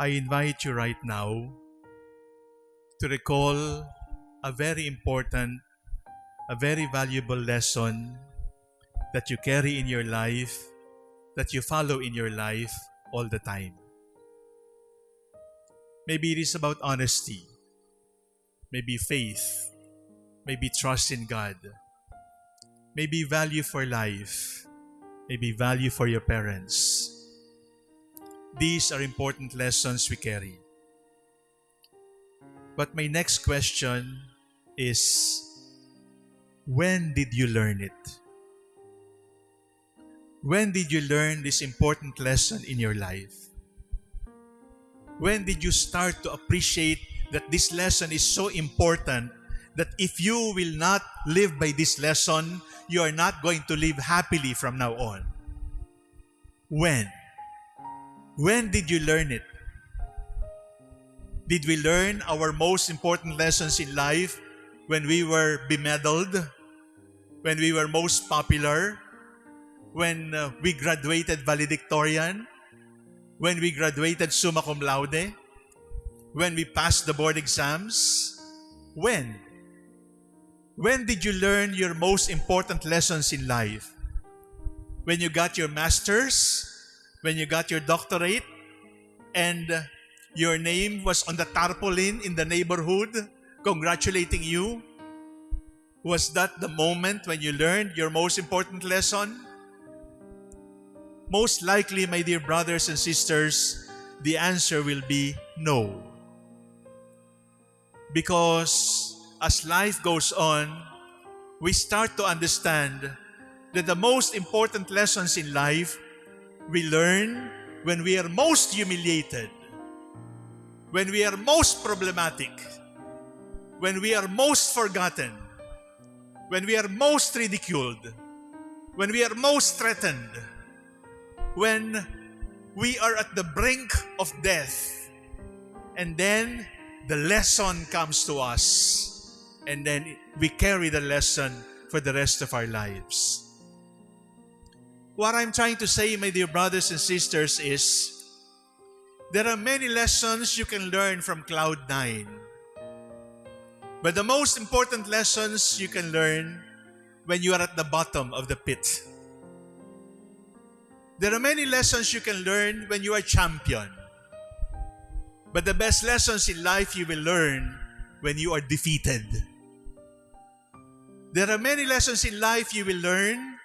I invite you right now to recall a very important, a very valuable lesson that you carry in your life, that you follow in your life all the time. Maybe it is about honesty, maybe faith, maybe trust in God, maybe value for life, maybe value for your parents. These are important lessons we carry. But my next question is when did you learn it? When did you learn this important lesson in your life? When did you start to appreciate that this lesson is so important that if you will not live by this lesson, you are not going to live happily from now on? When? When did you learn it? Did we learn our most important lessons in life when we were bemedaled? When we were most popular? When uh, we graduated valedictorian? When we graduated summa cum laude? When we passed the board exams? When? When did you learn your most important lessons in life? When you got your master's? When you got your doctorate? And your name was on the tarpaulin in the neighborhood congratulating you? Was that the moment when you learned your most important lesson? Most likely, my dear brothers and sisters, the answer will be no. Because as life goes on, we start to understand that the most important lessons in life we learn when we are most humiliated, when we are most problematic, when we are most forgotten, when we are most ridiculed, when we are most threatened, when we are at the brink of death, and then the lesson comes to us, and then we carry the lesson for the rest of our lives. What I'm trying to say, my dear brothers and sisters, is there are many lessons you can learn from Cloud 9. But the most important lessons you can learn when you are at the bottom of the pit. There are many lessons you can learn when you are champion. But the best lessons in life you will learn when you are defeated. There are many lessons in life you will learn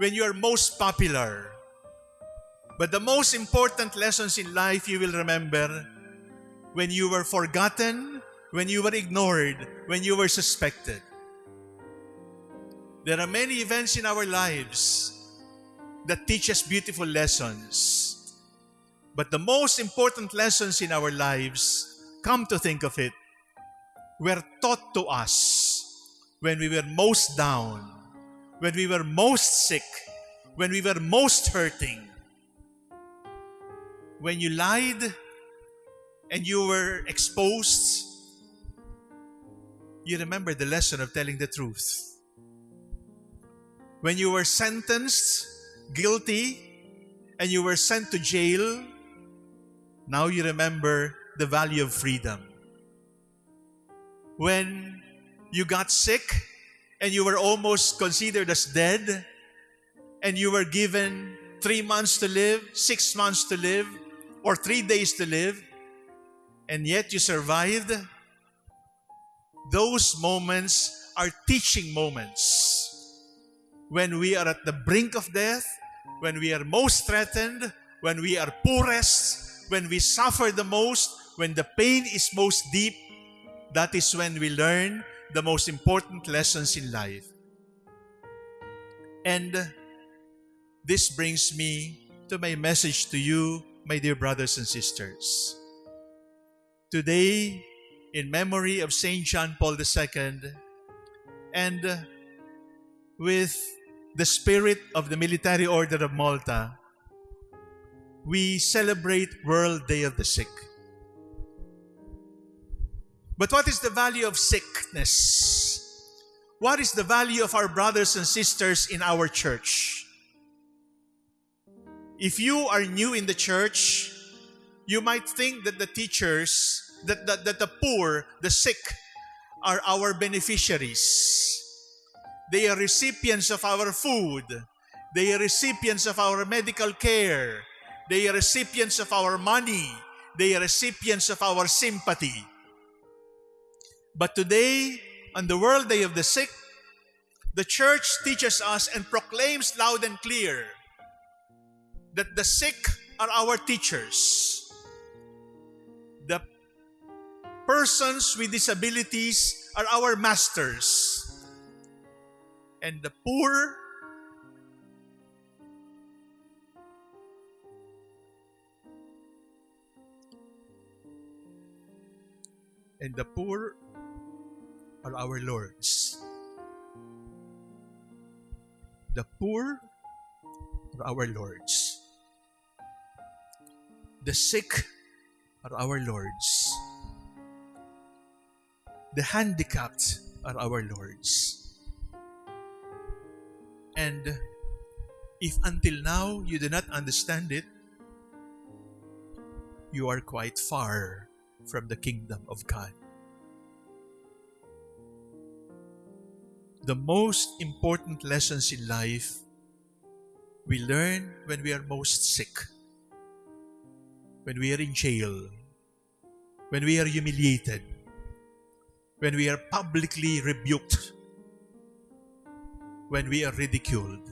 when you are most popular. But the most important lessons in life you will remember when you were forgotten, when you were ignored, when you were suspected. There are many events in our lives that teach us beautiful lessons. But the most important lessons in our lives, come to think of it, were taught to us when we were most down, when we were most sick, when we were most hurting. When you lied and you were exposed, you remember the lesson of telling the truth. When you were sentenced, guilty, and you were sent to jail, now you remember the value of freedom. When you got sick and you were almost considered as dead, and you were given three months to live, six months to live, or three days to live, and yet you survived, those moments are teaching moments. When we are at the brink of death, when we are most threatened, when we are poorest, when we suffer the most, when the pain is most deep, that is when we learn the most important lessons in life. And this brings me to my message to you, my dear brothers and sisters. Today, in memory of St. John Paul II, and with the spirit of the Military Order of Malta, we celebrate World Day of the Sick. But what is the value of sickness? What is the value of our brothers and sisters in our church? If you are new in the church, you might think that the teachers, that, that, that the poor, the sick, are our beneficiaries. They are recipients of our food. They are recipients of our medical care. They are recipients of our money. They are recipients of our sympathy. But today, on the World Day of the Sick, the church teaches us and proclaims loud and clear that the sick are our teachers. The persons with disabilities are our masters. And the poor and the poor are our lords. The poor are our lords. The sick are our lords. The handicapped are our lords. And if until now you do not understand it, you are quite far from the kingdom of God. The most important lessons in life we learn when we are most sick, when we are in jail, when we are humiliated, when we are publicly rebuked, when we are ridiculed.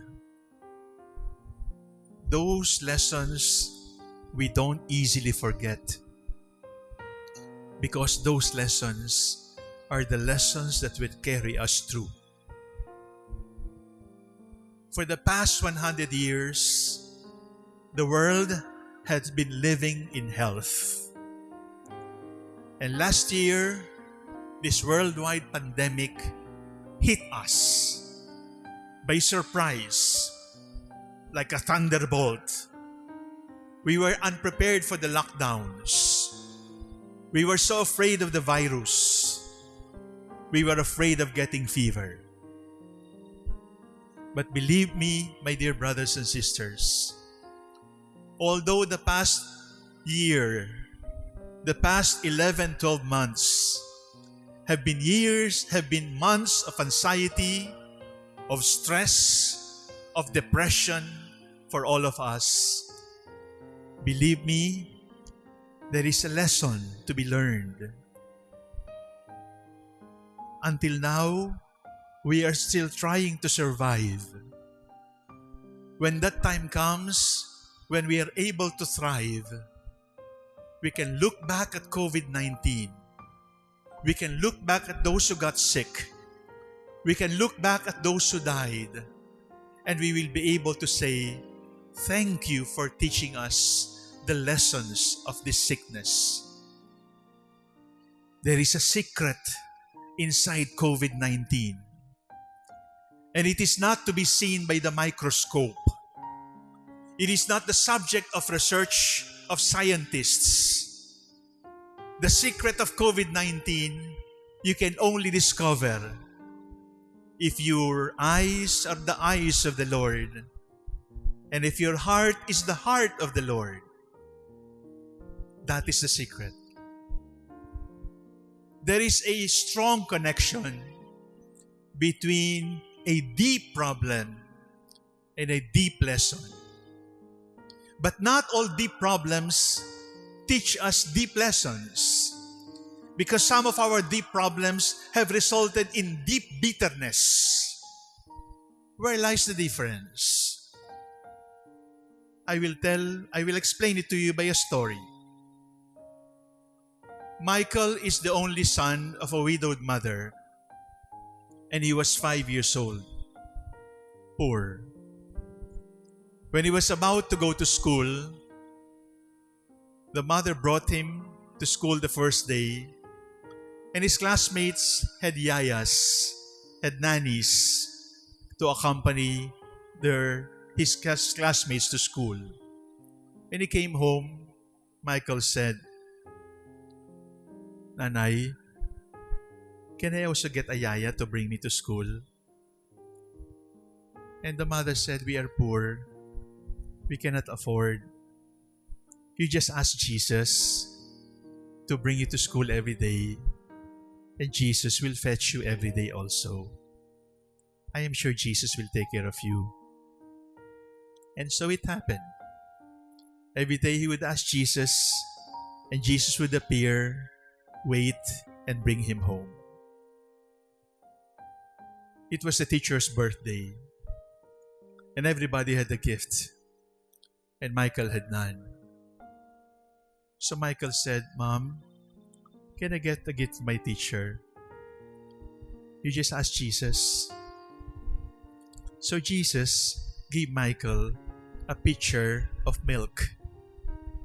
Those lessons we don't easily forget because those lessons are the lessons that will carry us through. For the past 100 years, the world has been living in health. And last year, this worldwide pandemic hit us by surprise like a thunderbolt. We were unprepared for the lockdowns. We were so afraid of the virus. We were afraid of getting fever. But believe me, my dear brothers and sisters, although the past year, the past 11, 12 months have been years, have been months of anxiety, of stress, of depression for all of us. Believe me, there is a lesson to be learned. Until now, we are still trying to survive. When that time comes, when we are able to thrive, we can look back at COVID 19. We can look back at those who got sick. We can look back at those who died. And we will be able to say, Thank you for teaching us the lessons of this sickness. There is a secret inside COVID 19. And it is not to be seen by the microscope. It is not the subject of research of scientists. The secret of COVID 19 you can only discover if your eyes are the eyes of the Lord and if your heart is the heart of the Lord. That is the secret. There is a strong connection between a deep problem and a deep lesson. But not all deep problems teach us deep lessons. Because some of our deep problems have resulted in deep bitterness. Where lies the difference? I will tell, I will explain it to you by a story. Michael is the only son of a widowed mother, and he was five years old, poor. When he was about to go to school, the mother brought him to school the first day, and his classmates had yayas, had nannies to accompany their his classmates to school. When he came home, Michael said, Nanay, can I also get a yaya to bring me to school? And the mother said, We are poor. We cannot afford. you just ask Jesus to bring you to school every day, and Jesus will fetch you every day also. I am sure Jesus will take care of you. And so it happened. Every day he would ask Jesus, and Jesus would appear, wait, and bring him home. It was the teacher's birthday, and everybody had a gift, and Michael had none. So Michael said, Mom, can I get a gift from my teacher? You just ask Jesus. So Jesus gave Michael a pitcher of milk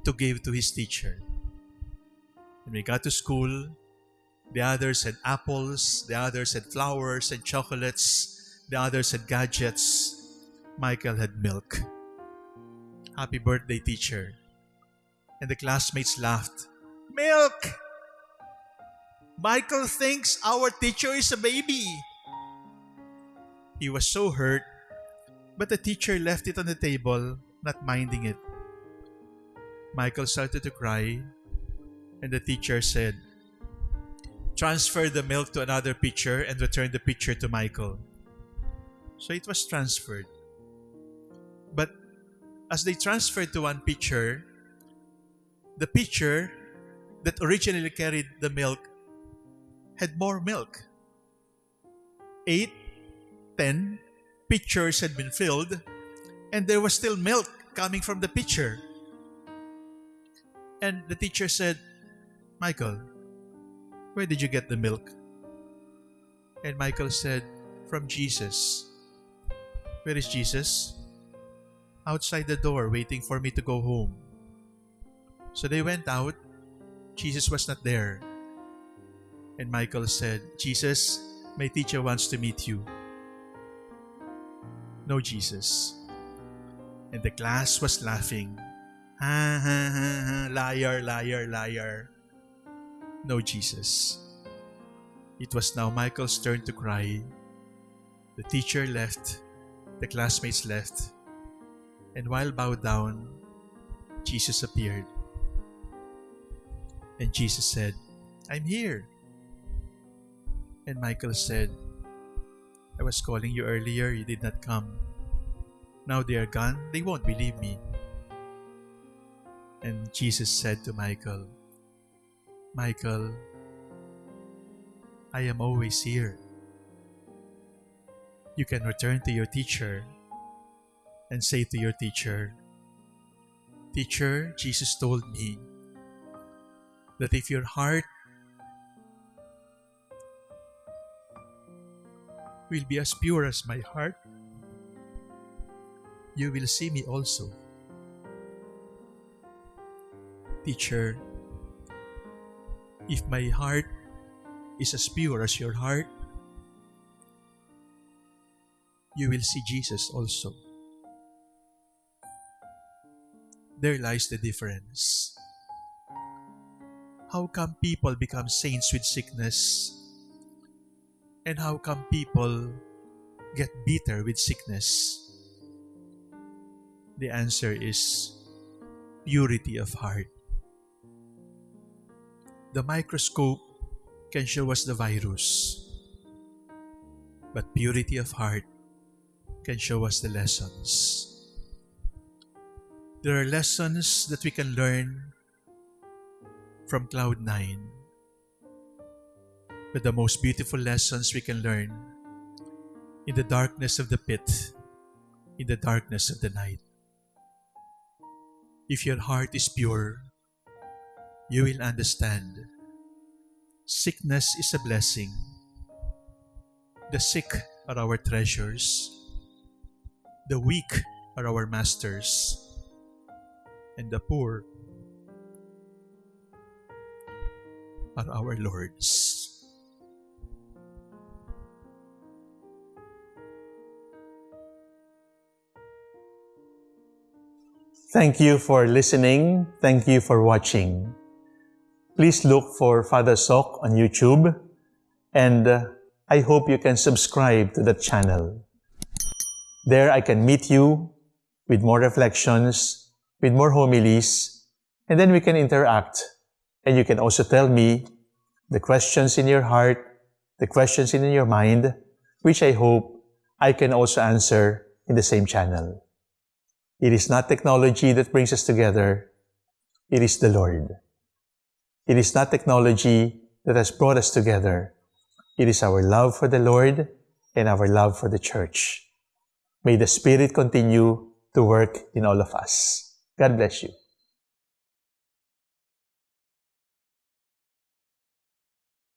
to give to his teacher. When we got to school, the others had apples, the others had flowers and chocolates, the others had gadgets. Michael had milk. Happy birthday, teacher and the classmates laughed. Milk! Michael thinks our teacher is a baby. He was so hurt, but the teacher left it on the table, not minding it. Michael started to cry, and the teacher said, Transfer the milk to another pitcher and return the pitcher to Michael. So it was transferred. But as they transferred to one pitcher, the pitcher that originally carried the milk had more milk. Eight, ten pitchers had been filled, and there was still milk coming from the pitcher. And the teacher said, Michael, where did you get the milk? And Michael said, From Jesus. Where is Jesus? Outside the door, waiting for me to go home. So they went out. Jesus was not there. And Michael said, Jesus, my teacher wants to meet you. No, Jesus. And the class was laughing. Ha ha ha ha, liar, liar, liar. No, Jesus. It was now Michael's turn to cry. The teacher left, the classmates left, and while bowed down, Jesus appeared. And Jesus said, I'm here. And Michael said, I was calling you earlier, you did not come. Now they are gone, they won't believe me. And Jesus said to Michael, Michael, I am always here. You can return to your teacher and say to your teacher, Teacher, Jesus told me that if your heart will be as pure as my heart, you will see me also. Teacher, if my heart is as pure as your heart, you will see Jesus also. There lies the difference. How come people become saints with sickness? And how come people get bitter with sickness? The answer is purity of heart. The microscope can show us the virus, but purity of heart can show us the lessons. There are lessons that we can learn from Cloud 9. But the most beautiful lessons we can learn in the darkness of the pit, in the darkness of the night. If your heart is pure, you will understand sickness is a blessing. The sick are our treasures. The weak are our masters. And the poor are our Lord's. Thank you for listening. Thank you for watching. Please look for Father Soc on YouTube and uh, I hope you can subscribe to the channel. There I can meet you with more reflections, with more homilies, And then we can interact. And you can also tell me the questions in your heart, the questions in your mind, which I hope I can also answer in the same channel. It is not technology that brings us together. It is the Lord. It is not technology that has brought us together. It is our love for the Lord and our love for the church. May the Spirit continue to work in all of us. God bless you.